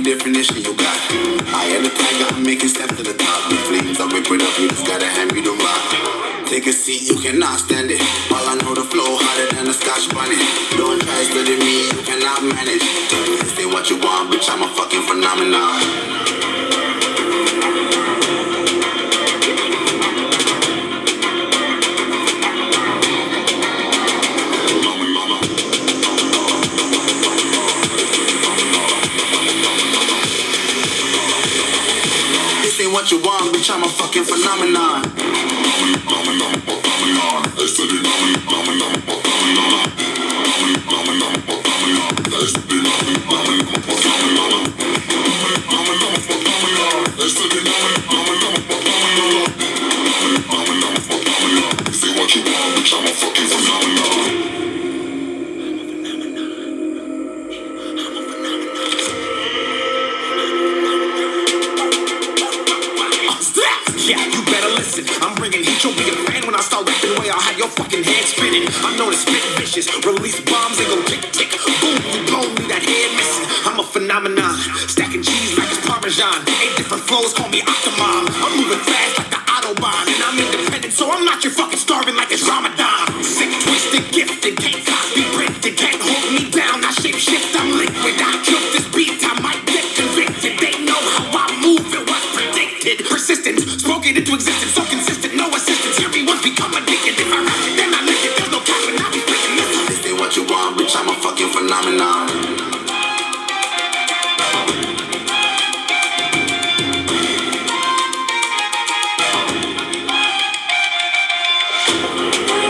definition you got. I am the tiger, I'm making steps to the top. The flames, I rip it up, you just gotta hand me the rock. Take a seat, you cannot stand it. All I know, the flow harder than a scotch bonnet. Don't try study me, you cannot manage. Ain't what you want, bitch, I'm a fucking phenomenon. What you want, bitch, I'm a fucking phenomenon. Yeah, you better listen. I'm bringing heat. You'll be a fan when I start rapping. Way I'll have your fucking head spinning. I'm known as spit vicious. Release bombs and go tick tick boom. You blow me that head missing. I'm a phenomenon. Stacking cheese like it's parmesan. Eight different flows, call me Octomom. I'm moving fast like the autobahn, and I'm independent, so I'm not your fucking starving like it's Ramadan. Sick, twisted, gifted, phenomenon. This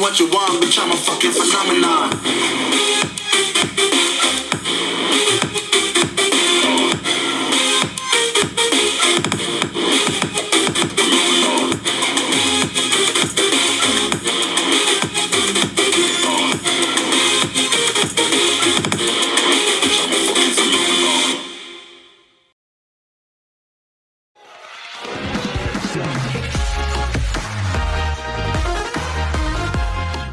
what you want, bitch, I'm a fucking phenomenon.